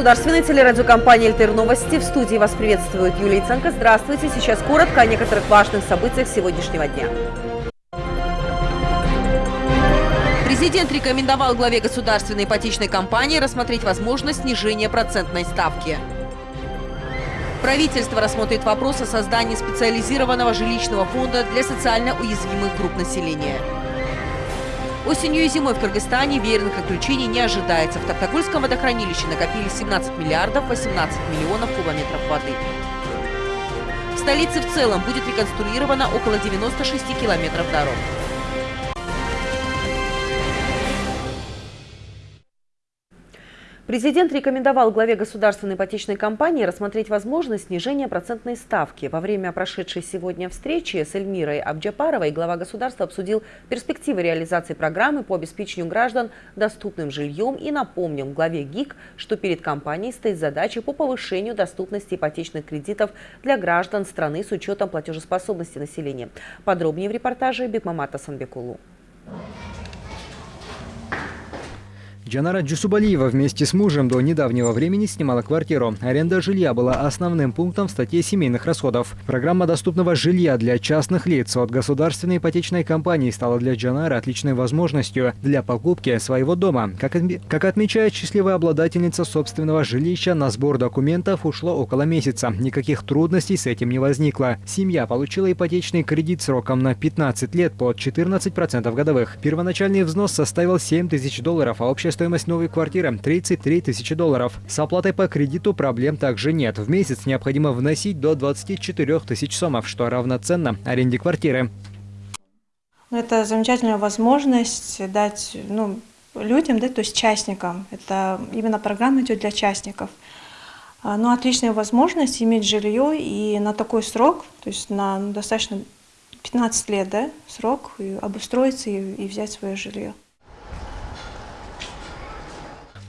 государственной телерадиокомпании «Эльтер Новости». В студии вас приветствует Юлия Ценко. Здравствуйте. Сейчас коротко о некоторых важных событиях сегодняшнего дня. Президент рекомендовал главе государственной ипотечной компании рассмотреть возможность снижения процентной ставки. Правительство рассмотрит вопрос о создании специализированного жилищного фонда для социально уязвимых групп населения. Осенью и зимой в Кыргызстане веерных отключений не ожидается. В Токтагульском водохранилище накопили 17 миллиардов 18 миллионов кубометров воды. В столице в целом будет реконструировано около 96 километров дорог. Президент рекомендовал главе государственной ипотечной компании рассмотреть возможность снижения процентной ставки. Во время прошедшей сегодня встречи с Эльмирой Абджапаровой глава государства обсудил перспективы реализации программы по обеспечению граждан доступным жильем и напомнил главе ГИК, что перед компанией стоит задача по повышению доступности ипотечных кредитов для граждан страны с учетом платежеспособности населения. Подробнее в репортаже Бекмамата Санбекулу. Джанара Джусубалиева вместе с мужем до недавнего времени снимала квартиру. Аренда жилья была основным пунктом в статье семейных расходов. Программа доступного жилья для частных лиц от государственной ипотечной компании стала для Джанары отличной возможностью для покупки своего дома. Как, как отмечает счастливая обладательница собственного жилища, на сбор документов ушло около месяца. Никаких трудностей с этим не возникло. Семья получила ипотечный кредит сроком на 15 лет под 14% годовых. Первоначальный взнос составил 7 тысяч долларов, а общая стоимость новой квартиры – 33 тысячи долларов. С оплатой по кредиту проблем также нет. В месяц необходимо вносить до 24 тысяч сомов, что равноценно аренде квартиры. Это замечательная возможность дать ну, людям, да, то есть частникам. Это именно программа идет для частников. А, ну, отличная возможность иметь жилье и на такой срок, то есть на достаточно 15 лет, да, срок, и обустроиться и, и взять свое жилье.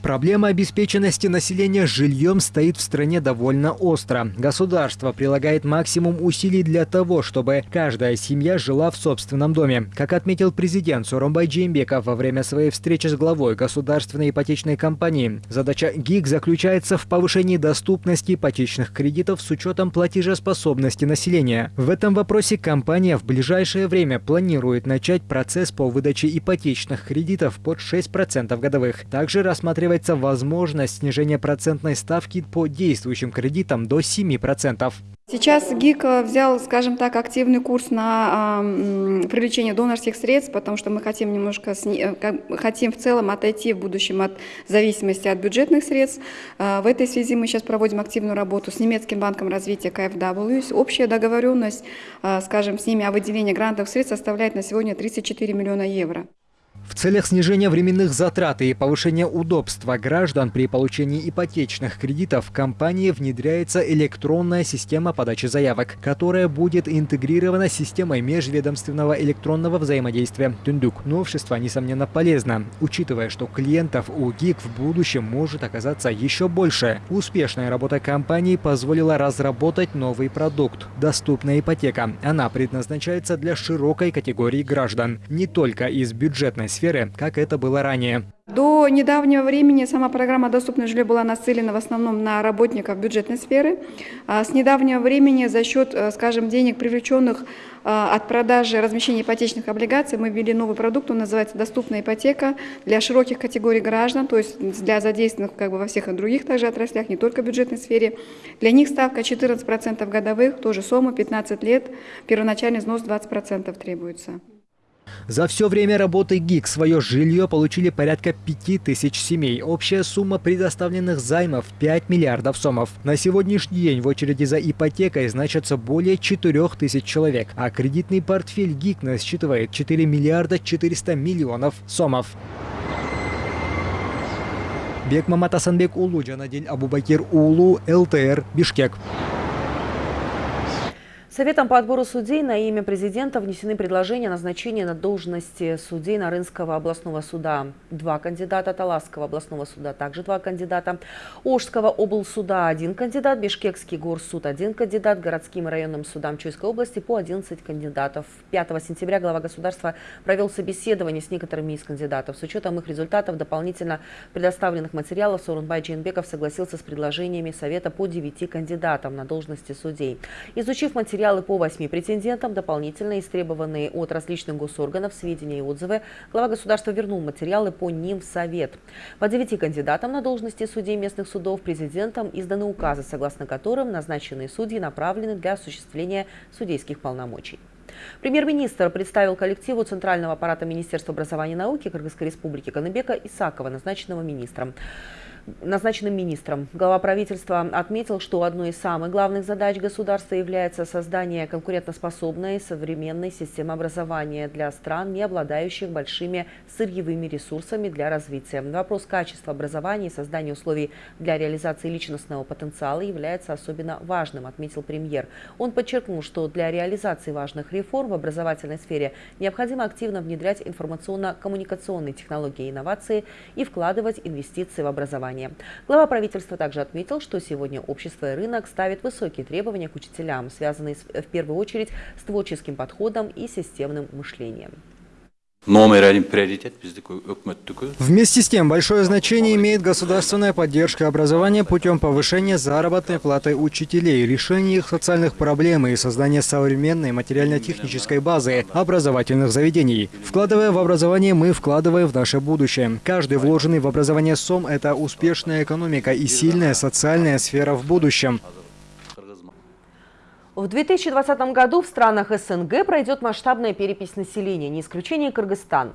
Проблема обеспеченности населения жильем стоит в стране довольно остро. Государство прилагает максимум усилий для того, чтобы каждая семья жила в собственном доме. Как отметил президент Суромбай Джеймбеков во время своей встречи с главой государственной ипотечной компании, задача ГИК заключается в повышении доступности ипотечных кредитов с учетом платежеспособности населения. В этом вопросе компания в ближайшее время планирует начать процесс по выдаче ипотечных кредитов под 6% годовых. Также рассматривает рассматривается возможность снижения процентной ставки по действующим кредитам до 7%. Сейчас ГИК взял, скажем так, активный курс на э, привлечение донорских средств, потому что мы хотим немножко, сни, э, хотим в целом отойти в будущем от зависимости от бюджетных средств. Э, в этой связи мы сейчас проводим активную работу с немецким банком развития КФW. Общая договоренность, э, скажем, с ними о выделении грантовых средств составляет на сегодня 34 миллиона евро. В целях снижения временных затрат и повышения удобства граждан при получении ипотечных кредитов в компании внедряется электронная система подачи заявок, которая будет интегрирована с системой межведомственного электронного взаимодействия Тундук. Новшество, несомненно, полезно, учитывая, что клиентов у ГИК в будущем может оказаться еще больше. Успешная работа компании позволила разработать новый продукт – доступная ипотека. Она предназначается для широкой категории граждан, не только из бюджетной сферы, как это было ранее. До недавнего времени сама программа «Доступное жилье» была нацелена в основном на работников бюджетной сферы. А с недавнего времени за счет, э, скажем, денег, привлеченных э, от продажи размещения ипотечных облигаций, мы ввели новый продукт, он называется «Доступная ипотека» для широких категорий граждан, то есть для задействованных как бы во всех и других также отраслях, не только в бюджетной сфере. Для них ставка 14% годовых, тоже сумма 15 лет, первоначальный взнос 20% требуется. За все время работы ГИК свое жилье получили порядка 5000 семей. Общая сумма предоставленных займов 5 миллиардов сомов. На сегодняшний день в очереди за ипотекой значатся более 4000 человек, а кредитный портфель ГИК насчитывает 4 миллиарда 400 миллионов сомов. Бекмамат Асанбек Улу, Джанадель Абубакир Улу, ЛТР, Бишкек. Советом по отбору судей на имя президента внесены предложения о назначении на должности судей Нарынского областного суда. Два кандидата Таласского областного суда, также два кандидата. Ожского облсуда один кандидат, Бишкекский горсуд один кандидат, городским и районным судам Чуйской области по 11 кандидатов. 5 сентября глава государства провел собеседование с некоторыми из кандидатов. С учетом их результатов дополнительно предоставленных материалов Сорунбай Джейнбеков согласился с предложениями Совета по 9 кандидатам на должности судей. Изучив материалы материалы по восьми претендентам, дополнительно истребованные от различных госорганов, сведения и отзывы, глава государства вернул материалы по ним в Совет. По девяти кандидатам на должности судей местных судов президентом изданы указы, согласно которым назначенные судьи направлены для осуществления судейских полномочий. Премьер-министр представил коллективу Центрального аппарата Министерства образования и науки Кыргызской республики Каныбека Исакова, назначенного министром назначенным министром. Глава правительства отметил, что одной из самых главных задач государства является создание конкурентоспособной современной системы образования для стран, не обладающих большими сырьевыми ресурсами для развития. Вопрос качества образования и создания условий для реализации личностного потенциала является особенно важным, отметил премьер. Он подчеркнул, что для реализации важных реформ в образовательной сфере необходимо активно внедрять информационно-коммуникационные технологии и инновации и вкладывать инвестиции в образование образования. Глава правительства также отметил, что сегодня общество и рынок ставят высокие требования к учителям, связанные в первую очередь с творческим подходом и системным мышлением. Вместе с тем, большое значение имеет государственная поддержка образования путем повышения заработной платы учителей, решения их социальных проблем и создания современной материально-технической базы образовательных заведений. Вкладывая в образование, мы вкладываем в наше будущее. Каждый вложенный в образование сом – это успешная экономика и сильная социальная сфера в будущем. В 2020 году в странах СНГ пройдет масштабная перепись населения, не исключение Кыргызстан.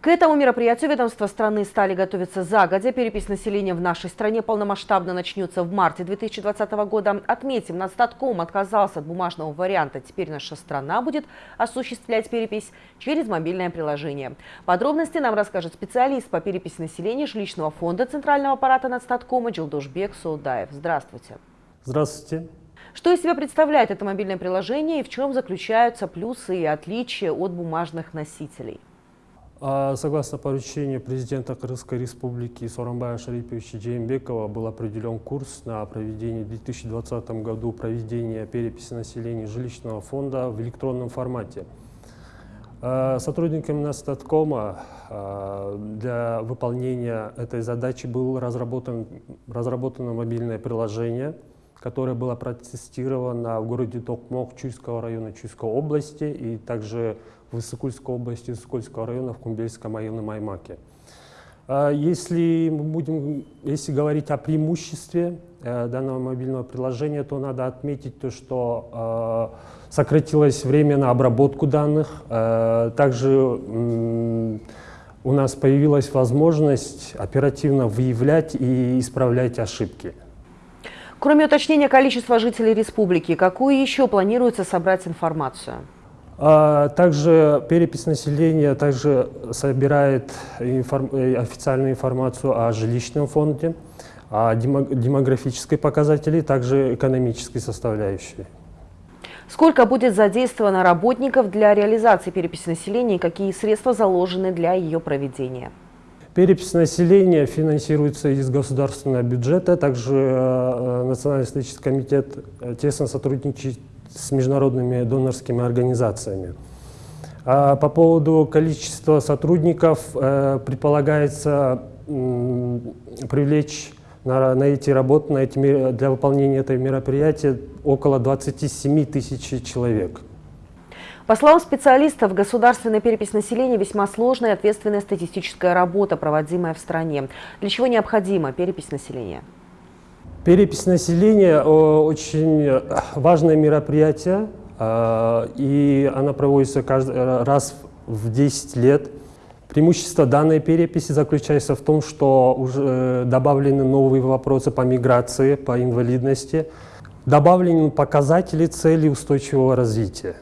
К этому мероприятию ведомства страны стали готовиться загодя. Перепись населения в нашей стране полномасштабно начнется в марте 2020 года. Отметим, Нацстатком отказался от бумажного варианта. Теперь наша страна будет осуществлять перепись через мобильное приложение. Подробности нам расскажет специалист по переписи населения жилищного фонда Центрального аппарата Нацстаткома Джилдушбек Саудаев. Здравствуйте. Здравствуйте. Что из себя представляет это мобильное приложение и в чем заключаются плюсы и отличия от бумажных носителей? А, согласно поручению президента Кыргызской республики Соромбая Шариповича Джеймбекова был определен курс на проведение в 2020 году проведения переписи населения жилищного фонда в электронном формате. А, сотрудниками Настаткома а, для выполнения этой задачи было разработан, разработано мобильное приложение – которая была протестирована в городе Токмок Чуйского района Чуйской области и также в Высокульской области Высокульского района в Кумбельском районе Маймаке. А если мы будем, если говорить о преимуществе э, данного мобильного приложения, то надо отметить то, что э, сократилось время на обработку данных. Э, также у нас появилась возможность оперативно выявлять и исправлять ошибки. Кроме уточнения количества жителей республики, какую еще планируется собрать информацию? А, также перепись населения также собирает информ э, официальную информацию о жилищном фонде, о демографической показатели, также экономической составляющей. Сколько будет задействовано работников для реализации переписи населения и какие средства заложены для ее проведения? Перепись населения финансируется из государственного бюджета. Также э, Национальный статистический комитет э, тесно сотрудничает с международными донорскими организациями. А по поводу количества сотрудников э, предполагается привлечь на, на эти работы, на эти, для выполнения этого мероприятия около 27 тысяч человек. По словам специалистов, государственная перепись населения весьма сложная и ответственная статистическая работа, проводимая в стране. Для чего необходима перепись населения? Перепись населения – очень важное мероприятие, а, и она проводится каждый раз в 10 лет. Преимущество данной переписи заключается в том, что уже э, добавлены новые вопросы по миграции, по инвалидности, добавлены показатели цели устойчивого развития.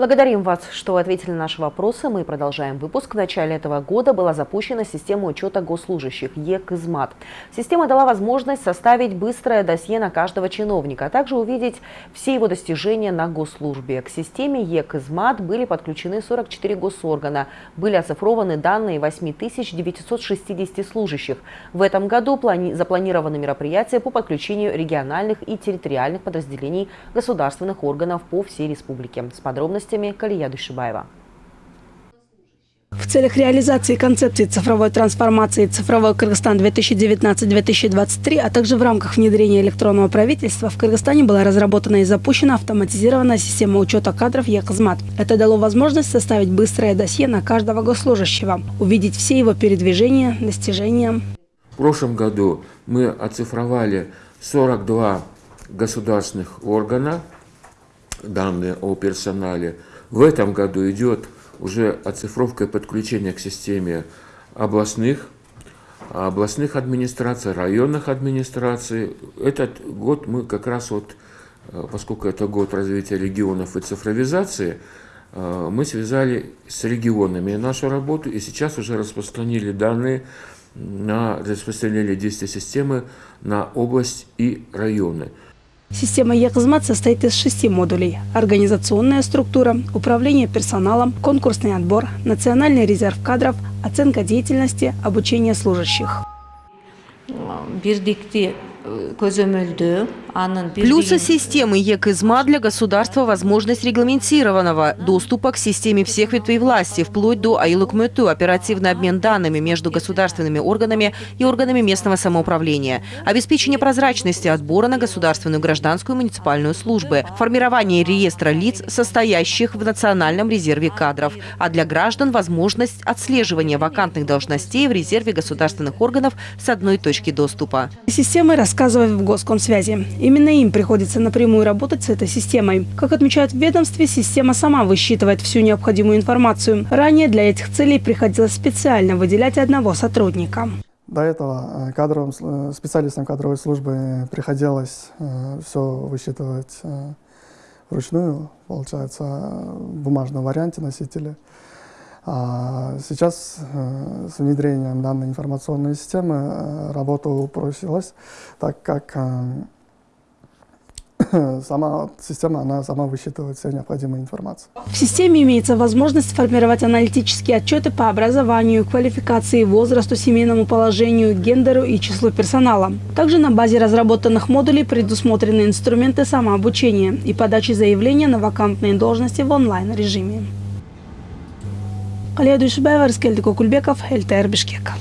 Благодарим вас, что ответили на наши вопросы. Мы продолжаем выпуск. В начале этого года была запущена система учета госслужащих ЕКИЗМАТ. Система дала возможность составить быстрое досье на каждого чиновника, а также увидеть все его достижения на госслужбе. К системе ЕКИЗМАТ были подключены 44 госоргана. Были оцифрованы данные 8960 служащих. В этом году запланированы мероприятия по подключению региональных и территориальных подразделений государственных органов по всей республике. С подробностями подробностями Калия Душибаева. В целях реализации концепции цифровой трансформации «Цифровой Кыргызстан 2019-2023», а также в рамках внедрения электронного правительства в Кыргызстане была разработана и запущена автоматизированная система учета кадров ЕКЗМАТ. Это дало возможность составить быстрое досье на каждого госслужащего, увидеть все его передвижения, достижения. В прошлом году мы оцифровали 42 государственных органа, данные о персонале. В этом году идет уже оцифровка и подключение к системе областных, областных администраций, районных администраций. Этот год мы как раз вот, э, поскольку это год развития регионов и цифровизации, э, мы связали с регионами нашу работу и сейчас уже распространили данные на распространение действия системы на область и районы. Система Якзмат состоит из шести модулей. Организационная структура, управление персоналом, конкурсный отбор, национальный резерв кадров, оценка деятельности, обучение служащих. Плюсы системы ЕКИЗМА для государства – возможность регламентированного доступа к системе всех ветвей власти, вплоть до АИЛУКМЭТУ, оперативный обмен данными между государственными органами и органами местного самоуправления, обеспечение прозрачности отбора на государственную гражданскую муниципальную службы, формирование реестра лиц, состоящих в Национальном резерве кадров, а для граждан – возможность отслеживания вакантных должностей в резерве государственных органов с одной точки доступа. Системы рассказывают в Госкомсвязи. Именно им приходится напрямую работать с этой системой. Как отмечают в ведомстве, система сама высчитывает всю необходимую информацию. Ранее для этих целей приходилось специально выделять одного сотрудника. До этого э, кадровым, э, специалистам кадровой службы приходилось э, все высчитывать вручную, получается, в бумажном варианте носители. А сейчас с внедрением данной информационной системы работа упростилась, так как сама система, она сама высчитывает всю необходимую информацию. В системе имеется возможность формировать аналитические отчеты по образованию, квалификации, возрасту, семейному положению, гендеру и числу персонала. Также на базе разработанных модулей предусмотрены инструменты самообучения и подачи заявления на вакантные должности в онлайн-режиме. Алия Дүйшебаева, Рыскелдик Окулбеков, ЛТР Бишкек.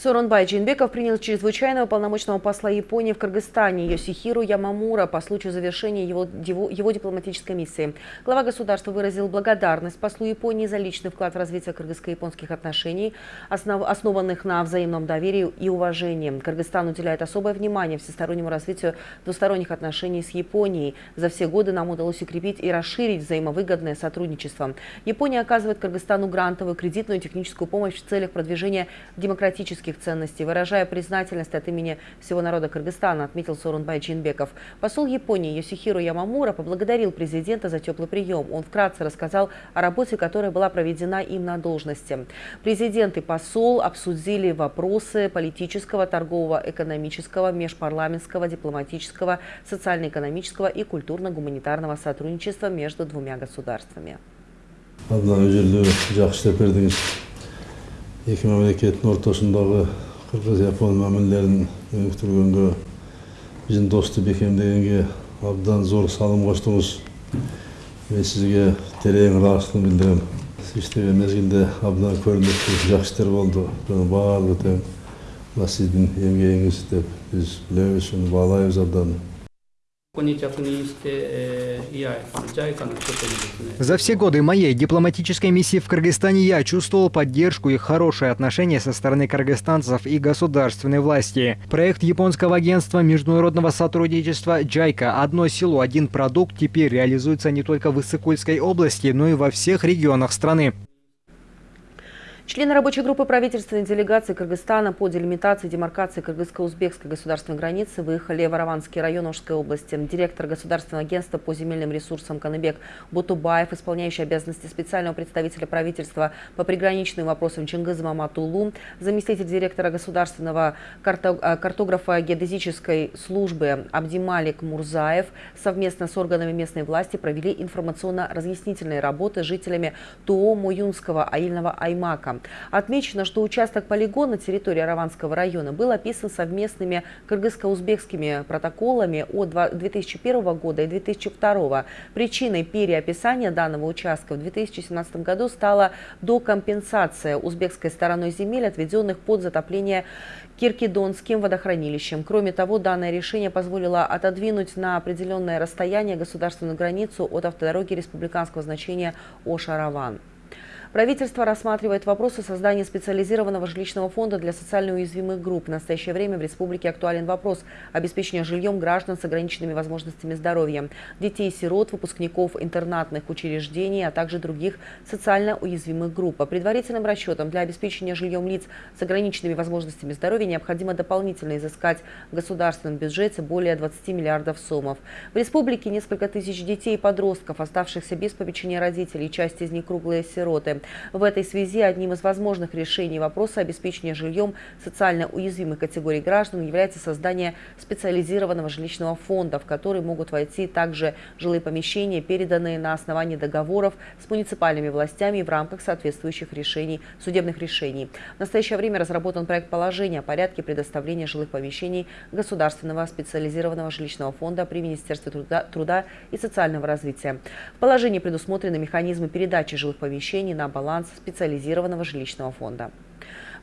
Соронбай Джинбеков принял чрезвычайного полномочного посла Японии в Кыргызстане Йосихиру Ямамура по случаю завершения его, его, дипломатической миссии. Глава государства выразил благодарность послу Японии за личный вклад в развитие кыргызско-японских отношений, основ, основанных на взаимном доверии и уважении. Кыргызстан уделяет особое внимание всестороннему развитию двусторонних отношений с Японией. За все годы нам удалось укрепить и расширить взаимовыгодное сотрудничество. Япония оказывает Кыргызстану грантовую, кредитную и техническую помощь в целях продвижения демократических европейских ценностей. Выражая признательность от имени всего народа Кыргызстана, отметил Сорунбай Джинбеков. Посол Японии Йосихиру Ямамура поблагодарил президента за теплый прием. Он вкратце рассказал о работе, которая была проведена им на должности. Президент и посол обсудили вопросы политического, торгового, экономического, межпарламентского, дипломатического, социально-экономического и культурно-гуманитарного сотрудничества между двумя государствами. Эки мамлекеттин ортосундагы кыргыз япон мамилелерин өнүктүргөнгө биздин достук бекемдегенге абдан зор салым коштуңуз мен сизге терең ыраазычылык билдирем сиз иштеген мезгилде абдан көрүнүктүү жакшы иштер болду бунун баардыгы тең мына сиздин эмгегиңиз деп биз билебиз уну баалайбыз абдан. За все годы моей дипломатической миссии в Кыргызстане я чувствовал поддержку и хорошие отношения со стороны кыргызстанцев и государственной власти. Проект японского агентства международного сотрудничества «Джайка. Одно село, один продукт» теперь реализуется не только в Иссыкульской области, но и во всех регионах страны. Члены рабочей группы правительственной делегации Кыргызстана по делимитации и демаркации кыргызско-узбекской государственной границы выехали в Араванский район Ожской области. Директор Государственного агентства по земельным ресурсам Каныбек Бутубаев, исполняющий обязанности специального представителя правительства по приграничным вопросам Чингиза Маматулу, заместитель директора Государственного э, картографа геодезической службы Абдималик Мурзаев совместно с органами местной власти провели информационно-разъяснительные работы жителями ТО Муюнского аильного Аймака. Отмечено, что участок полигона территории Араванского района был описан совместными кыргызско-узбекскими протоколами от 2001 года и 2002. Причиной переописания данного участка в 2017 году стала докомпенсация узбекской стороной земель, отведенных под затопление Киркидонским водохранилищем. Кроме того, данное решение позволило отодвинуть на определенное расстояние государственную границу от автодороги республиканского значения Ош-Араван. Правительство рассматривает вопросы создания специализированного жилищного фонда для социально уязвимых групп. В настоящее время в республике актуален вопрос обеспечения жильем граждан с ограниченными возможностями здоровья, детей-сирот, выпускников интернатных учреждений, а также других социально уязвимых групп. По предварительным расчетам, для обеспечения жильем лиц с ограниченными возможностями здоровья необходимо дополнительно изыскать в государственном бюджете более 20 миллиардов сомов. В республике несколько тысяч детей и подростков, оставшихся без попечения родителей, часть из них круглые сироты. В этой связи одним из возможных решений вопроса обеспечения жильем социально уязвимых категорий граждан является создание специализированного жилищного фонда, в который могут войти также жилые помещения, переданные на основании договоров с муниципальными властями в рамках соответствующих решений, судебных решений. В настоящее время разработан проект положения о порядке предоставления жилых помещений Государственного специализированного жилищного фонда при Министерстве труда, труда и социального развития. В положении предусмотрены механизмы передачи жилых помещений на баланс специализированного жилищного фонда.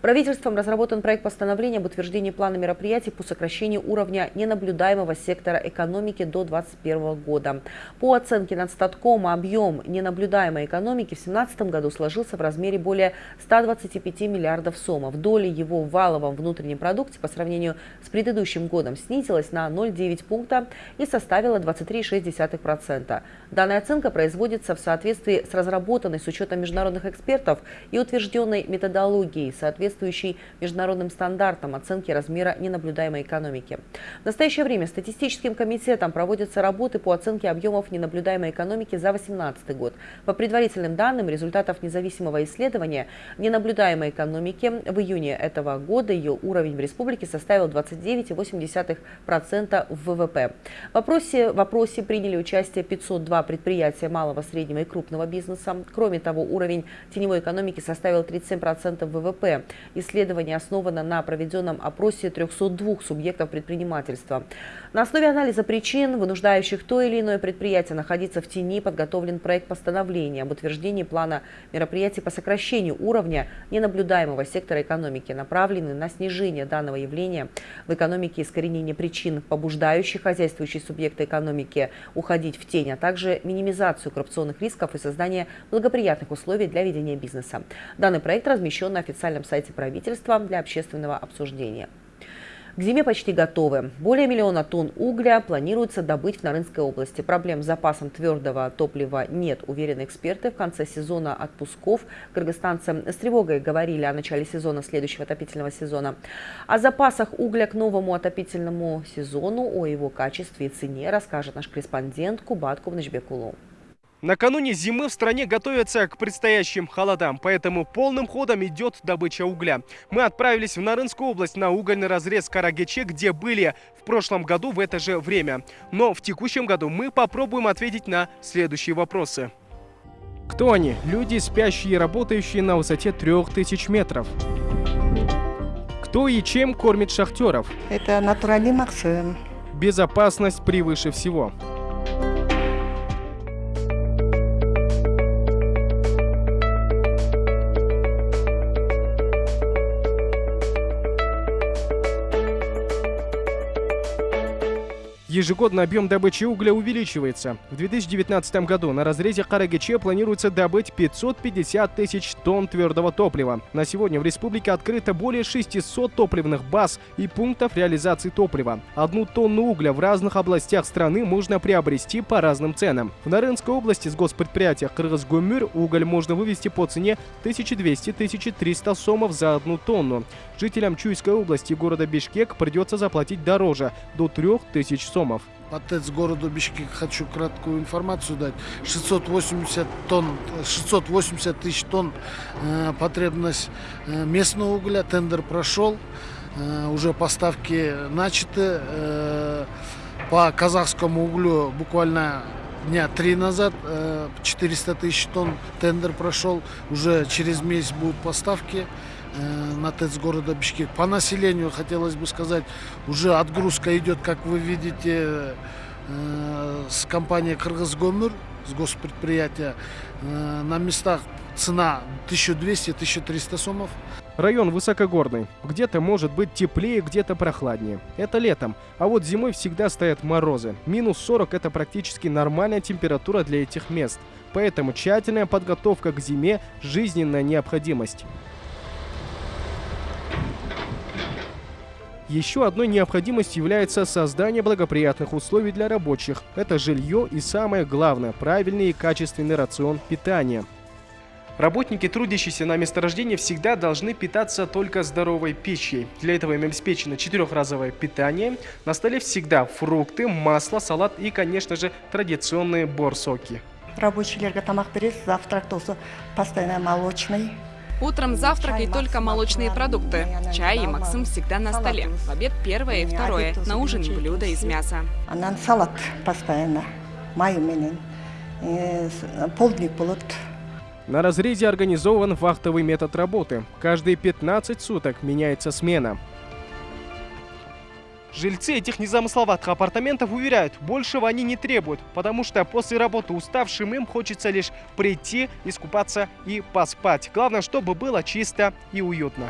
Правительством разработан проект постановления об утверждении плана мероприятий по сокращению уровня ненаблюдаемого сектора экономики до 2021 года. По оценке Надстаткома, объем ненаблюдаемой экономики в 2017 году сложился в размере более 125 миллиардов сомов. Доля его в валовом внутреннем продукте по сравнению с предыдущим годом снизилась на 0,9 пункта и составила 23,6%. Данная оценка производится в соответствии с разработанной с учетом международных экспертов и утвержденной методологией, соответствующей соответствующий международным стандартам оценки размера ненаблюдаемой экономики. В настоящее время статистическим комитетом проводятся работы по оценке объемов ненаблюдаемой экономики за 2018 год. По предварительным данным результатов независимого исследования ненаблюдаемой экономики в июне этого года ее уровень в республике составил 29,8% в ВВП. В вопросе, в вопросе приняли участие 502 предприятия малого, среднего и крупного бизнеса. Кроме того, уровень теневой экономики составил 37% ВВП. Исследование основано на проведенном опросе 302 субъектов предпринимательства. На основе анализа причин, вынуждающих то или иное предприятие находиться в тени, подготовлен проект постановления об утверждении плана мероприятий по сокращению уровня ненаблюдаемого сектора экономики, направленный на снижение данного явления в экономике искоренение причин, побуждающих хозяйствующие субъекты экономики уходить в тень, а также минимизацию коррупционных рисков и создание благоприятных условий для ведения бизнеса. Данный проект размещен на официальном сайте правительства для общественного обсуждения. К зиме почти готовы. Более миллиона тонн угля планируется добыть в Нарынской области. Проблем с запасом твердого топлива нет, уверены эксперты. В конце сезона отпусков кыргызстанцы с тревогой говорили о начале сезона следующего отопительного сезона. О запасах угля к новому отопительному сезону, о его качестве и цене расскажет наш корреспондент Кубат Кувнычбекулу. Накануне зимы в стране готовятся к предстоящим холодам, поэтому полным ходом идет добыча угля. Мы отправились в Нарынскую область на угольный разрез Карагече, где были в прошлом году в это же время. Но в текущем году мы попробуем ответить на следующие вопросы. Кто они? Люди, спящие и работающие на высоте 3000 метров. Кто и чем кормит шахтеров? Это натуральный Максим. Безопасность превыше всего. Ежегодно объем добычи угля увеличивается. В 2019 году на разрезе Карагиче планируется добыть 550 тысяч тонн твердого топлива. На сегодня в республике открыто более 600 топливных баз и пунктов реализации топлива. Одну тонну угля в разных областях страны можно приобрести по разным ценам. В Нарынской области с госпредприятия Кыргызгумюр уголь можно вывести по цене 1200-1300 сомов за одну тонну. Жителям Чуйской области города Бишкек придется заплатить дороже – до 3000 сомов. По ТЭЦ городу Бишкек хочу краткую информацию дать. 680 тонн, 680 тысяч тонн э, потребность э, местного угля. Тендер прошел, э, уже поставки начаты. Э, по казахскому углю буквально дня три назад 400 тысяч тонн тендер прошел. Уже через месяц будут поставки. Э, на ТЭЦ города Бишкек. По населению, хотелось бы сказать, уже отгрузка идет, как вы видите, э, с компанией Кыргызгомыр, с госпредприятия. Э, на местах цена 1200-1300 сомов. Район высокогорный. Где-то может быть теплее, где-то прохладнее. Это летом. А вот зимой всегда стоят морозы. Минус 40 – это практически нормальная температура для этих мест. Поэтому тщательная подготовка к зиме – жизненная необходимость. Еще одной необходимостью является создание благоприятных условий для рабочих. Это жилье и самое главное – правильный и качественный рацион питания. Работники, трудящиеся на месторождении, всегда должны питаться только здоровой пищей. Для этого им обеспечено четырехразовое питание. На столе всегда фрукты, масло, салат и, конечно же, традиционные борсоки. Рабочие тамақ береді, завтрак тоже постоянно молочный. Утром завтрак и только молочные продукты. Чай и Максим всегда на столе. В обед первое и второе. На ужин блюдо из мяса. Анан салат постоянно. Майменен. Полдник будет. На разрезе организован вахтовый метод работы. Каждые 15 суток меняется смена. Жильцы этих незамысловатых апартаментов уверяют, большего они не требуют, потому что после работы уставшим им хочется лишь прийти, искупаться и поспать. Главное, чтобы было чисто и уютно.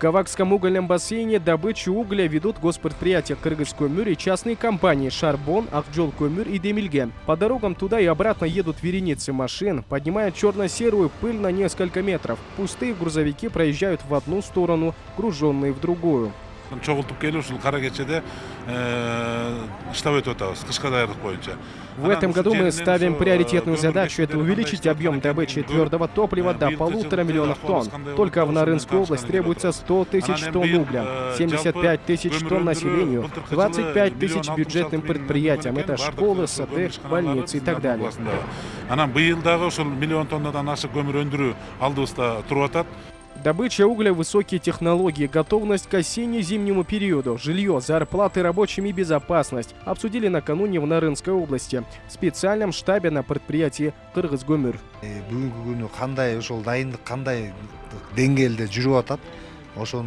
Кавакском угольном бассейне добычу угля ведут госпредприятия Кыргызкомюр и частные компании Шарбон, Акджолкомюр и Демильге. По дорогам туда и обратно едут вереницы машин, поднимая черно-серую пыль на несколько метров. Пустые грузовики проезжают в одну сторону, груженные в другую. Чогултуп келип ушул кара кечеде штаб өтүп атабыз кышка даярдык боюнча в этом году мы ставим приоритетную задачу – это увеличить объем добычи твердого топлива до полутора миллионов тонн. Только в Нарынскую область требуется 100 тысяч тонн угля, 75 тысяч тонн населению, 25 тысяч бюджетным предприятиям. Это школы, сады, больницы и так далее. анан быйыл дагы ошол миллион тоннадан ашык көмүр өндүрүү алдыбызда туруп атат Добыча угля, высокие технологии, готовность к осенне-зимнему периоду, жилье, зарплаты рабочим и безопасность обсудили накануне в Нарынской области в специальном штабе на предприятии Кыргызгомир.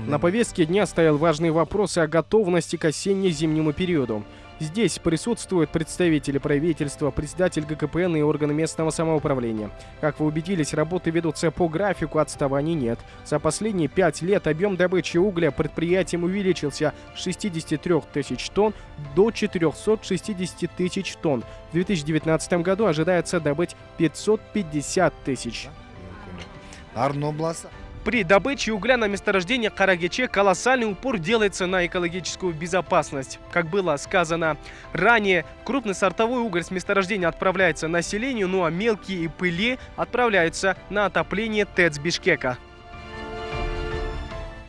На повестке дня стоял важный вопрос о готовности к осенне-зимнему периоду. Здесь присутствуют представители правительства, председатель ГКПН и органы местного самоуправления. Как вы убедились, работы ведутся по графику, отставаний нет. За последние пять лет объем добычи угля предприятием увеличился с 63 тысяч тонн до 460 тысяч тонн. В 2019 году ожидается добыть 550 тысяч. При добыче угля на месторождении Карагече колоссальный упор делается на экологическую безопасность. Как было сказано ранее, крупный сортовой уголь с месторождения отправляется населению, ну а мелкие и пыли отправляются на отопление ТЭЦ Бишкека.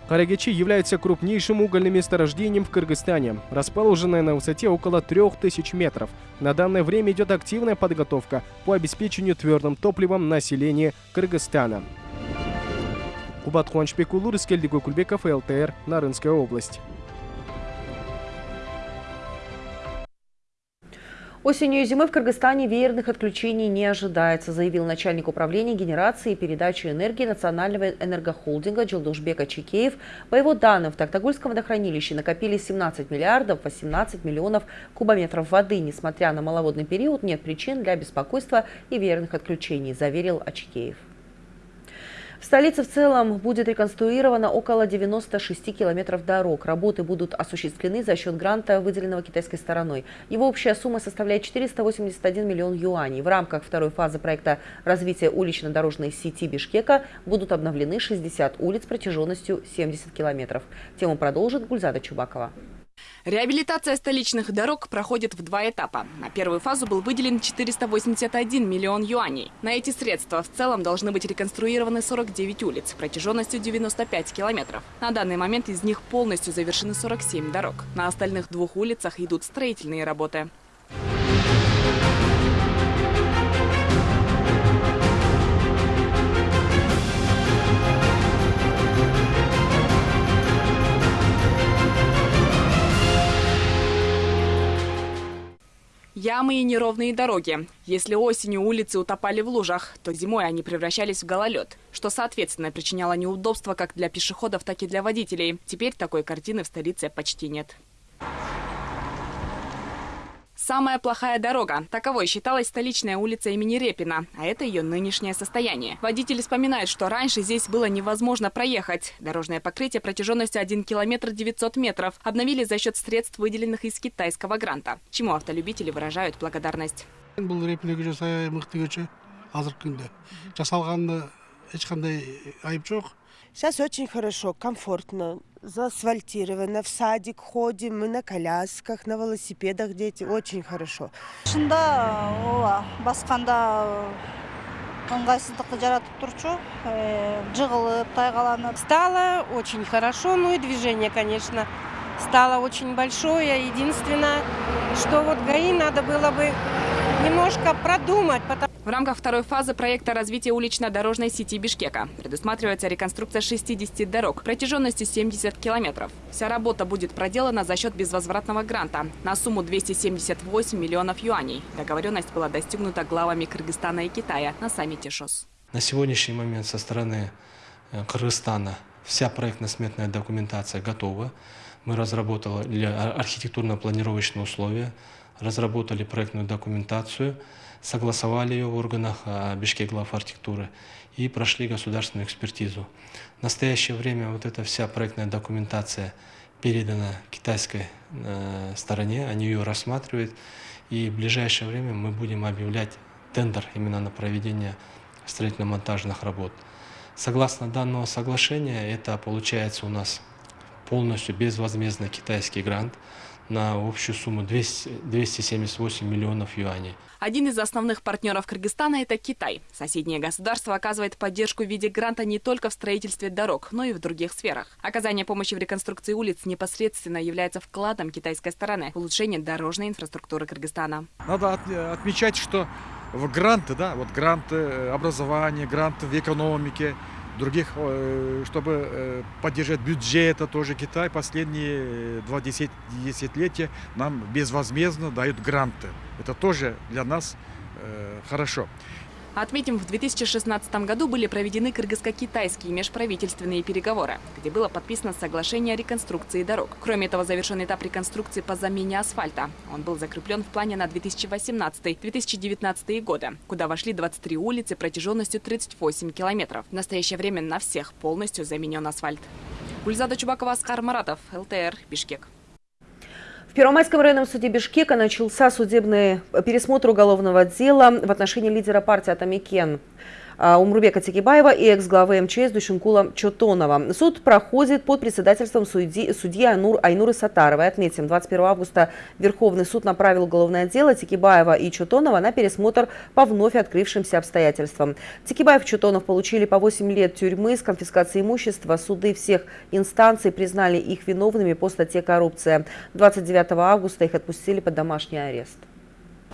Карагечи является крупнейшим угольным месторождением в Кыргызстане, расположенное на высоте около 3000 метров. На данное время идет активная подготовка по обеспечению твердым топливом населения Кыргызстана. Кубат Улур, Искельдик Кульбеков, ЛТР, Нарынская область. Осенью и зимой в Кыргызстане веерных отключений не ожидается, заявил начальник управления генерации и передачи энергии Национального энергохолдинга Джилдушбека Чекеев. По его данным, в Тактагульском водохранилище накопили 17 миллиардов 18 миллионов кубометров воды. Несмотря на маловодный период, нет причин для беспокойства и веерных отключений, заверил Ачекеев. В столице в целом будет реконструировано около 96 километров дорог. Работы будут осуществлены за счет гранта, выделенного китайской стороной. Его общая сумма составляет 481 миллион юаней. В рамках второй фазы проекта развития улично-дорожной сети Бишкека будут обновлены 60 улиц протяженностью 70 километров. Тему продолжит Гульзада Чубакова. Реабилитация столичных дорог проходит в два этапа. На первую фазу был выделен 481 миллион юаней. На эти средства в целом должны быть реконструированы 49 улиц протяженностью 95 километров. На данный момент из них полностью завершены 47 дорог. На остальных двух улицах идут строительные работы. Ямы и неровные дороги. Если осенью улицы утопали в лужах, то зимой они превращались в гололед, что, соответственно, причиняло неудобства как для пешеходов, так и для водителей. Теперь такой картины в столице почти нет. Самая плохая дорога. Таковой считалась столичная улица имени Репина, а это ее нынешнее состояние. Водители вспоминают, что раньше здесь было невозможно проехать. Дорожное покрытие протяженностью 1 километр 900 метров обновили за счет средств, выделенных из китайского гранта, чему автолюбители выражают благодарность. Сейчас очень хорошо, комфортно, заасфальтировано. В садик ходим, мы на колясках, на велосипедах дети. Очень хорошо. шында ооба басканда ыңгайсыздыкты жаратып турчу жыгылып тайгаланып Стало очень хорошо, ну и движение, конечно, стало очень большое. Единственное, что вот ГАИ надо было бы немножко продумать, потому В рамках второй фазы проекта развития улично-дорожной сети Бишкека предусматривается реконструкция 60 дорог протяженностью 70 километров. Вся работа будет проделана за счет безвозвратного гранта на сумму 278 миллионов юаней. Договоренность была достигнута главами Кыргызстана и Китая на саммите ШОС. На сегодняшний момент со стороны э, Кыргызстана вся проектно-сметная документация готова. Мы разработали архитектурно-планировочные условия, разработали проектную документацию, согласовали ее в органах а, Бишкек глав архитектуры и прошли государственную экспертизу. В настоящее время вот эта вся проектная документация передана китайской э, стороне, они ее рассматривают, и в ближайшее время мы будем объявлять тендер именно на проведение строительно-монтажных работ. Согласно данного соглашения, это получается у нас полностью безвозмездный китайский грант на общую сумму 200, 278 миллионов юаней. Один из основных партнеров Кыргызстана – это Китай. Соседнее государство оказывает поддержку в виде гранта не только в строительстве дорог, но и в других сферах. Оказание помощи в реконструкции улиц непосредственно является вкладом китайской стороны в улучшение дорожной инфраструктуры Кыргызстана. Надо отмечать, что в гранты, да, вот гранты образования, гранты в экономике, других, э, чтобы э, поддержать бюджет, это тоже Китай последние два десятилетия нам безвозмездно дают гранты. Это тоже для нас э, хорошо. Отметим, в 2016 году были проведены кыргызско-китайские межправительственные переговоры, где было подписано соглашение о реконструкции дорог. Кроме этого, завершен этап реконструкции по замене асфальта. Он был закреплен в плане на 2018-2019 годы, куда вошли 23 улицы протяженностью 38 километров. В настоящее время на всех полностью заменен асфальт. Гульзада Чубакова, Аскар Маратов, ЛТР, Бишкек. В Первомайском районном суде Бишкека начался судебный пересмотр уголовного дела в отношении лидера партии Атамикен Умрубека Текибаева и экс-главы МЧС Душенкула Чотонова. Суд проходит под председательством судьи, судьи Айнур, Айнуры Сатаровой. Отметим, 21 августа Верховный суд направил уголовное дело Текибаева и Чотонова на пересмотр по вновь открывшимся обстоятельствам. Текибаев и Чотонов получили по 8 лет тюрьмы с конфискацией имущества. Суды всех инстанций признали их виновными по статье «Коррупция». 29 августа их отпустили под домашний арест.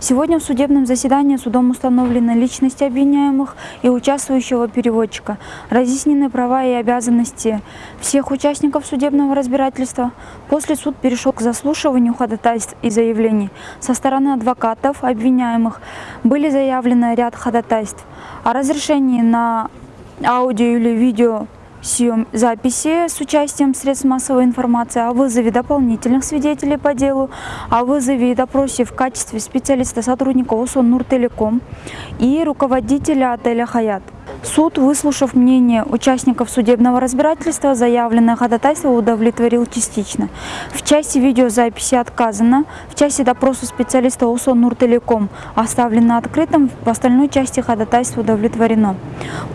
Сегодня в судебном заседании судом установлены личности обвиняемых и участвующего переводчика, разъяснены права и обязанности всех участников судебного разбирательства. После суд перешел к заслушиванию ходатайств и заявлений. Со стороны адвокатов обвиняемых были заявлены ряд ходатайств о разрешении на аудио или видео съем записи с участием средств массовой информации, о вызове дополнительных свидетелей по делу, о вызове и допросе в качестве специалиста сотрудника ОСО Нуртелеком и руководителя отеля «Хаят». Суд, выслушав мнение участников судебного разбирательства, заявленное ходатайство удовлетворил частично. В части видеозаписи отказано, в части допроса специалиста УСО Нуртелеком оставлено открытым, в остальной части ходатайство удовлетворено.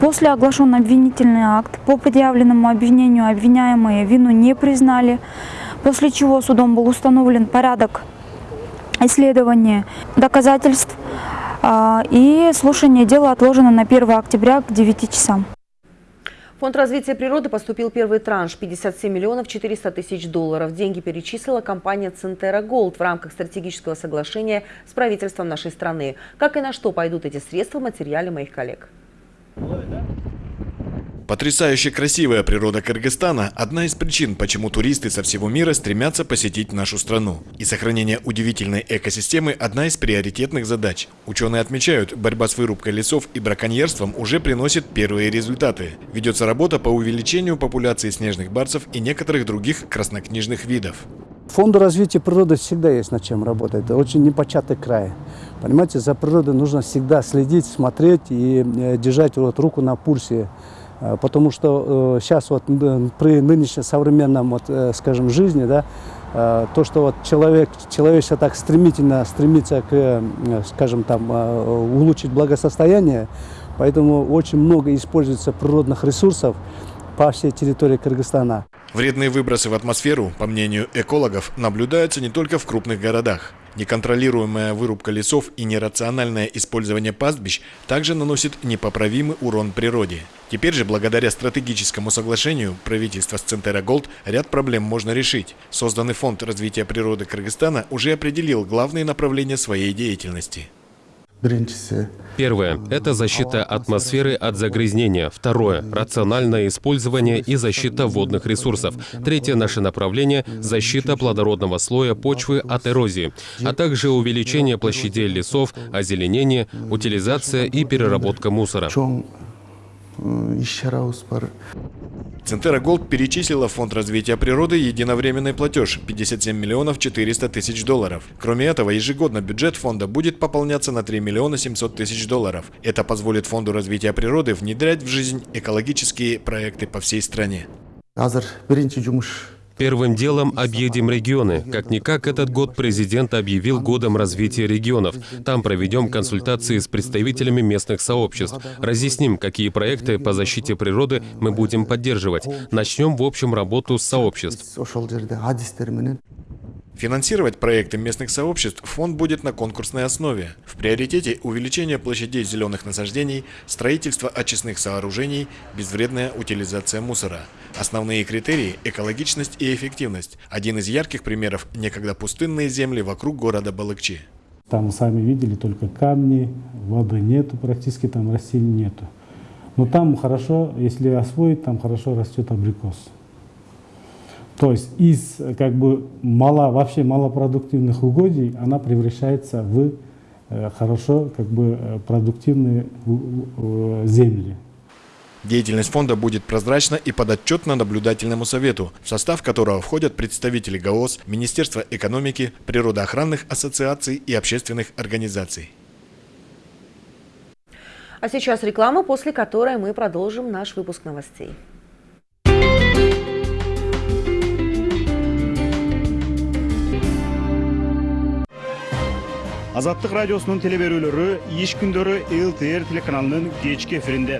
После оглашен обвинительный акт. По предъявленному обвинению обвиняемые вину не признали, после чего судом был установлен порядок исследования доказательств, и слушание дела отложено на 1 октября к 9 часам. Фонд развития природы поступил первый транш – 57 миллионов 400 тысяч долларов. Деньги перечислила компания «Центера Голд» в рамках стратегического соглашения с правительством нашей страны. Как и на что пойдут эти средства в материале моих коллег. Потрясающе красивая природа Кыргызстана – одна из причин, почему туристы со всего мира стремятся посетить нашу страну. И сохранение удивительной экосистемы – одна из приоритетных задач. Ученые отмечают, борьба с вырубкой лесов и браконьерством уже приносит первые результаты. Ведется работа по увеличению популяции снежных барсов и некоторых других краснокнижных видов. Фонду развития природы всегда есть над чем работать. Это очень непочатый край. Понимаете, за природой нужно всегда следить, смотреть и э, держать вот руку на пульсе потому что сейчас э, вот при нынешней современном, вот, э, скажем, жизни, да, то, что вот человек, человечество так стремительно стремится к, скажем, там, улучшить благосостояние, поэтому очень много используется природных ресурсов по всей территории Кыргызстана. Вредные выбросы в атмосферу, по мнению экологов, наблюдаются не только в крупных городах. Неконтролируемая вырубка лесов и нерациональное использование пастбищ также наносит непоправимый урон природе. Теперь же, благодаря стратегическому соглашению правительства с Центера Голд, ряд проблем можно решить. Созданный фонд развития природы Кыргызстана уже определил главные направления своей деятельности. Первое – это защита атмосферы от загрязнения. Второе – рациональное использование и защита водных ресурсов. Третье наше направление – защита плодородного слоя почвы от эрозии, а также увеличение площадей лесов, озеленение, утилизация и переработка мусора. Центера Голд перечислила в Фонд развития природы единовременный платеж 57 миллионов 400 тысяч долларов. Кроме этого, ежегодно бюджет фонда будет пополняться на 3 миллиона 700 тысяч долларов. Это позволит Фонду развития природы внедрять в жизнь экологические проекты по всей стране. Первым делом объедем регионы. Как-никак этот год президент объявил годом развития регионов. Там проведем консультации с представителями местных сообществ. Разъясним, какие проекты по защите природы мы будем поддерживать. Начнем в общем работу с сообществ. Финансировать проекты местных сообществ фонд будет на конкурсной основе. В приоритете увеличение площадей зеленых насаждений, строительство очистных сооружений, безвредная утилизация мусора. Основные критерии – экологичность и эффективность. Один из ярких примеров – некогда пустынные земли вокруг города Балыкчи. Там сами видели только камни, воды нету, практически там растений нету. Но там хорошо, если освоить, там хорошо растет абрикос. То есть из как бы мало, вообще малопродуктивных угодий она превращается в э, хорошо как бы э, продуктивные земли. Деятельность фонда будет прозрачна и подотчетна наблюдательному совету, в состав которого входят представители ГАОС, Министерства экономики, природоохранных ассоциаций и общественных организаций. А сейчас реклама, после которой мы продолжим наш выпуск новостей. Азаттык радиосунун теле берүүлөрү иш күндөрү лтр телеканалынын кечки эфиринде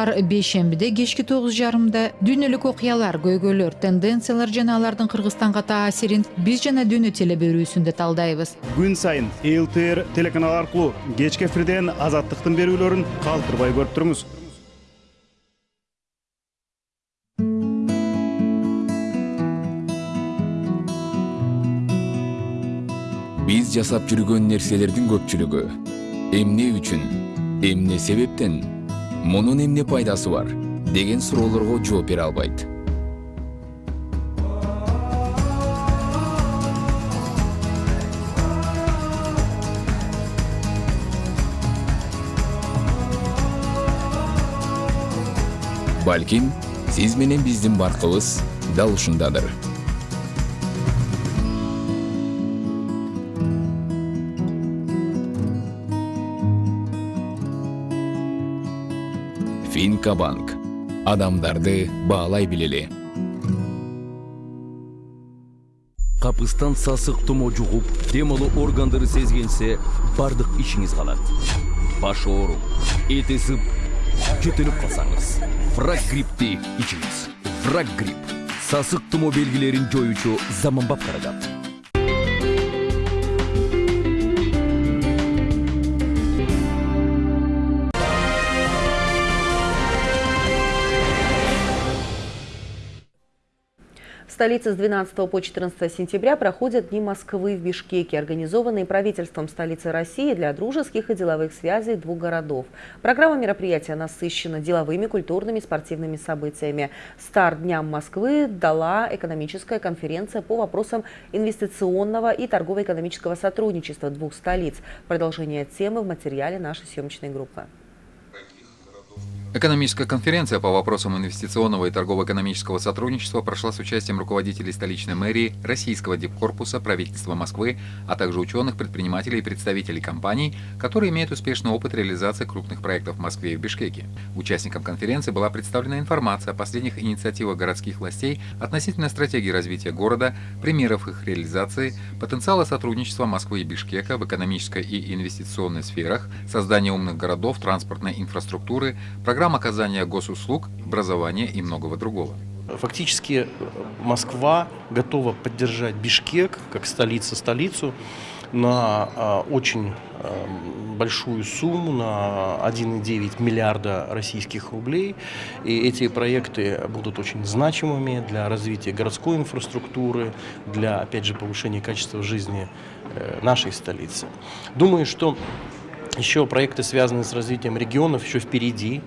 ар бейшембиде кечки тогуз жарымда дүйнөлүк окуялар көйгөйлөр тенденциялар жана алардын кыргызстанга таасирин биз жана дүйнө теле берүүсүндө талдайбыз күн сайын лтр телеканалы аркылуу кечки эфирден азаттыктын берүүлөрүн калтырбай көрүп туруңуз биз жасап жүргөн нерселердин көпчүлүгү эмне үчүн эмне себептен мунун эмне пайдасы бар деген суроолорго жооп бере албайт балким сиз менен биздин баркыбыз дал ушундадыр финкабанк адамдарды баалай билели капыстан сасык тумо жугуп дем органдары сезгенсе бардык ишиңиз калат баш оору эт ысып жөтөлүп калсаңыз фраг грипти ичиңиз фраг грипп сасык тумо белгилерин жоюучу заманбап каражат столице с 12 по 14 сентября проходят Дни Москвы в Бишкеке, организованные правительством столицы России для дружеских и деловых связей двух городов. Программа мероприятия насыщена деловыми, культурными, спортивными событиями. Старт Дням Москвы дала экономическая конференция по вопросам инвестиционного и торгово-экономического сотрудничества двух столиц. Продолжение темы в материале нашей съемочной группы. Экономическая конференция по вопросам инвестиционного и торгово-экономического сотрудничества прошла с участием руководителей столичной мэрии, российского дипкорпуса, правительства Москвы, а также ученых, предпринимателей и представителей компаний, которые имеют успешный опыт реализации крупных проектов в Москве и в Бишкеке. Участникам конференции была представлена информация о последних инициативах городских властей относительно стратегии развития города, примеров их реализации, потенциала сотрудничества Москвы и Бишкека в экономической и инвестиционной сферах, создания умных городов, транспортной инфраструктуры, программ программ оказания госуслуг, образования и многого другого. Фактически Москва готова поддержать Бишкек как столица-столицу на а, очень а, большую сумму, на 1,9 миллиарда российских рублей. И эти проекты будут очень значимыми для развития городской инфраструктуры, для, опять же, повышения качества жизни э, нашей столицы. Думаю, что еще проекты, связанные с развитием регионов, еще впереди.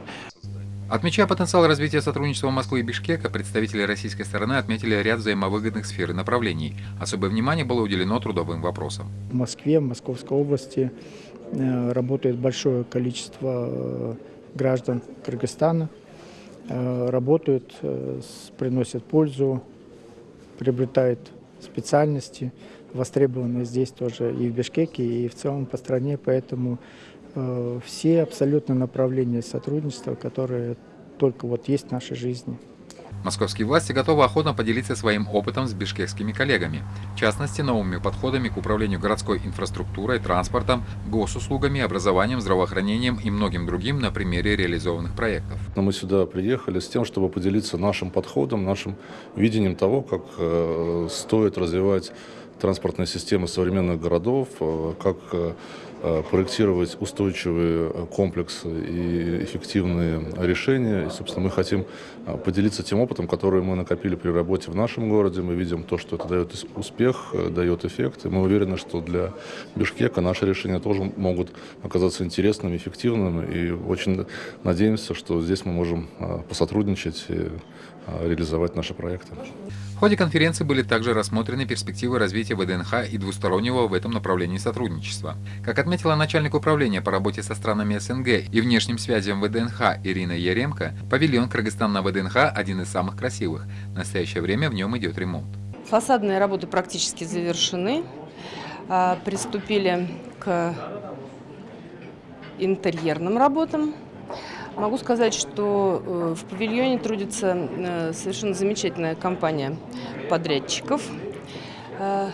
Отмечая потенциал развития сотрудничества Москвы и Бишкека, представители российской стороны отметили ряд взаимовыгодных сфер и направлений. Особое внимание было уделено трудовым вопросам. В Москве, в Московской области э, работает большое количество э, граждан Кыргызстана. Э, работают, приносят пользу, приобретают специальности, востребованные здесь тоже и в Бишкеке, и в целом по стране. Поэтому Э, все абсолютно направления сотрудничества, которые только вот есть в нашей жизни. Московские власти готовы охотно поделиться своим опытом с бишкекскими коллегами, в частности, новыми подходами к управлению городской инфраструктурой, транспортом, госуслугами, образованием, здравоохранением и многим другим на примере реализованных проектов. Мы сюда приехали с тем, чтобы поделиться нашим подходом, нашим видением того, как э, стоит развивать транспортные системы современных городов, э, как Э, проектировать устойчивые э, комплексы и эффективные решения. И, собственно, мы хотим э, поделиться тем опытом, который мы накопили при работе в нашем городе. Мы видим то, что это дает успех, дает эффект. И мы уверены, что для Бишкека наши решения тоже могут оказаться интересными, эффективными. И очень надеемся, что здесь мы можем посотрудничать и реализовать наши проекты. В ходе конференции были также рассмотрены перспективы развития ВДНХ и двустороннего в этом направлении сотрудничества. Как отметила начальник управления по работе со странами СНГ и внешним связям ВДНХ Ирина Яремко, павильон Кыргызстан на ВДНХ один из самых красивых. В настоящее время в нем идет ремонт. Фасадные работы практически завершены. А, приступили к интерьерным работам. Могу сказать, что э, в павильоне трудится э, совершенно замечательная компания подрядчиков. Э,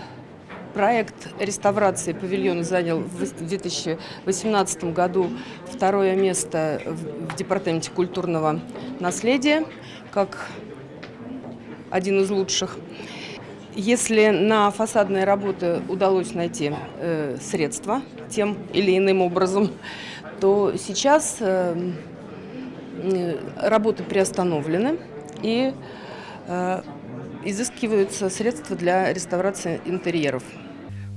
проект реставрации павильона занял в 2018 году второе место в Департаменте культурного наследия, как один из лучших. Если на фасадные работы удалось найти средства тем или иным образом, то сейчас работы приостановлены и э, изыскиваются средства для реставрации интерьеров.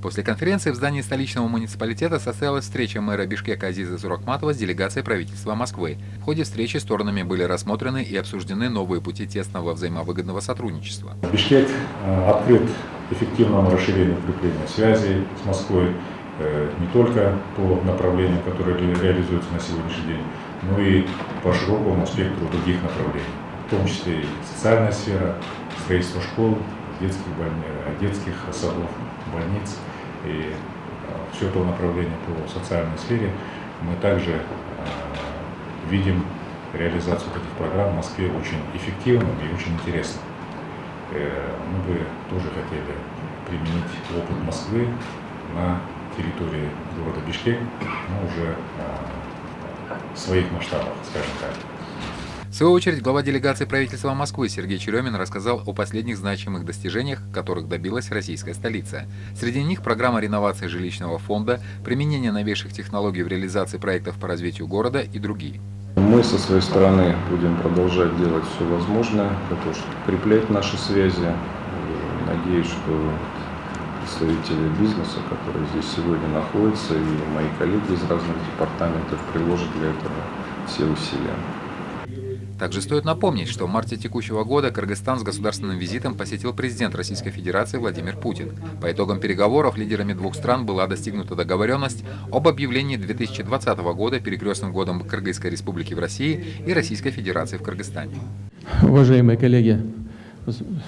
После конференции в здании столичного муниципалитета состоялась встреча мэра Бишкека Азиза Суракматова с делегацией правительства Москвы. В ходе встречи сторонами были рассмотрены и обсуждены новые пути тесного взаимовыгодного сотрудничества. Бишкек э, открыт эффективному расширению укрепления связей с Москвой не только по направлениям, которые реализуются на сегодняшний день, ну и по широкому спектру других направлений, в том числе и социальная сфера, строительство школ, детских, больниц, детских садов, больниц и а, все то направление по социальной сфере мы также а, видим реализация таких программ в Москве очень эффективным и очень интересным. Мы бы тоже хотели применить опыт Москвы на территории города Бишкек, но уже своих масштабах, скажем так. В свою очередь, глава делегации правительства Москвы Сергей Черемин рассказал о последних значимых достижениях, которых добилась российская столица. Среди них программа реновации жилищного фонда, применение новейших технологий в реализации проектов по развитию города и другие. Мы со своей стороны будем продолжать делать все возможное для того, чтобы укреплять наши связи. Надеюсь, что представители бизнеса, которые здесь сегодня находятся, и мои коллеги из разных департаментов приложат для этого все усилия. Также стоит напомнить, что в марте текущего года Кыргызстан с государственным визитом посетил президент Российской Федерации Владимир Путин. По итогам переговоров лидерами двух стран была достигнута договоренность об объявлении 2020 года перекрестным годом Кыргызской Республики в России и Российской Федерации в Кыргызстане. Уважаемые коллеги,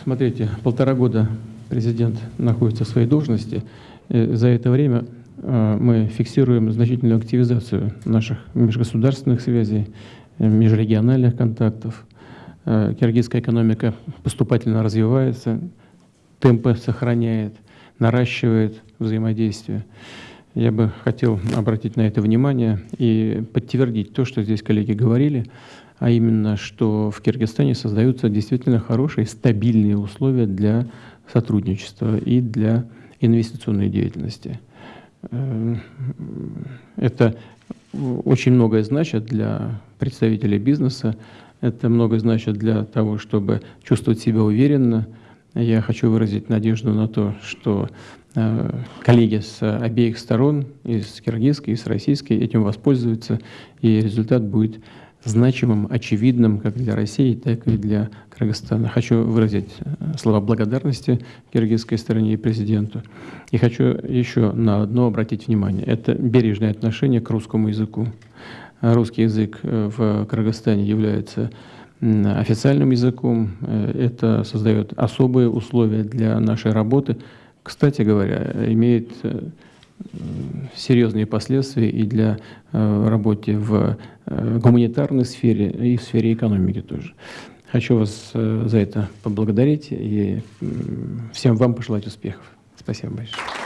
смотрите, полтора года президент находится в своей должности. За это время мы фиксируем значительную активизацию наших межгосударственных связей, межрегиональных контактов. Киргизская экономика поступательно развивается, темпы сохраняет, наращивает взаимодействие. Я бы хотел обратить на это внимание и подтвердить то, что здесь коллеги говорили, а именно, что в Киргизстане создаются действительно хорошие, стабильные условия для сотрудничества и для инвестиционной деятельности. Это очень многое значит для представителей бизнеса, это многое значит для того, чтобы чувствовать себя уверенно. Я хочу выразить надежду на то, что коллеги с обеих сторон, и с киргизской, и с российской, этим воспользуются, и результат будет значимым, очевидным как для России, так и для Кыргызстана. Хочу выразить слова благодарности киргизской стороне и президенту. И хочу еще на одно обратить внимание. Это бережное отношение к русскому языку. Русский язык в Кыргызстане является официальным языком. Это создает особые условия для нашей работы. Кстати говоря, имеет серьезные последствия и для работы в гуманитарной сфере, и в сфере экономики тоже. Хочу вас за это поблагодарить и всем вам пожелать успехов. Спасибо большое.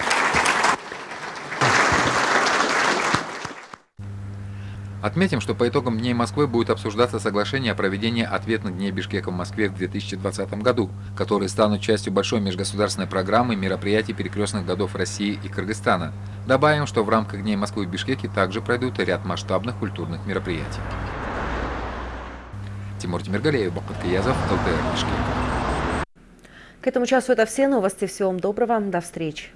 Отметим, что по итогам Дней Москвы будет обсуждаться соглашение о проведении ответных Дней Бишкека в Москве в 2020 году, которые станут частью большой межгосударственной программы мероприятий перекрестных годов России и Кыргызстана. Добавим, что в рамках Дней Москвы в Бишкеке также пройдут ряд масштабных культурных мероприятий. Тимур Тимиргалеев, Бакут Каязов, ЛТР Бишкек. К этому часу это все новости. Всего вам доброго. До встречи.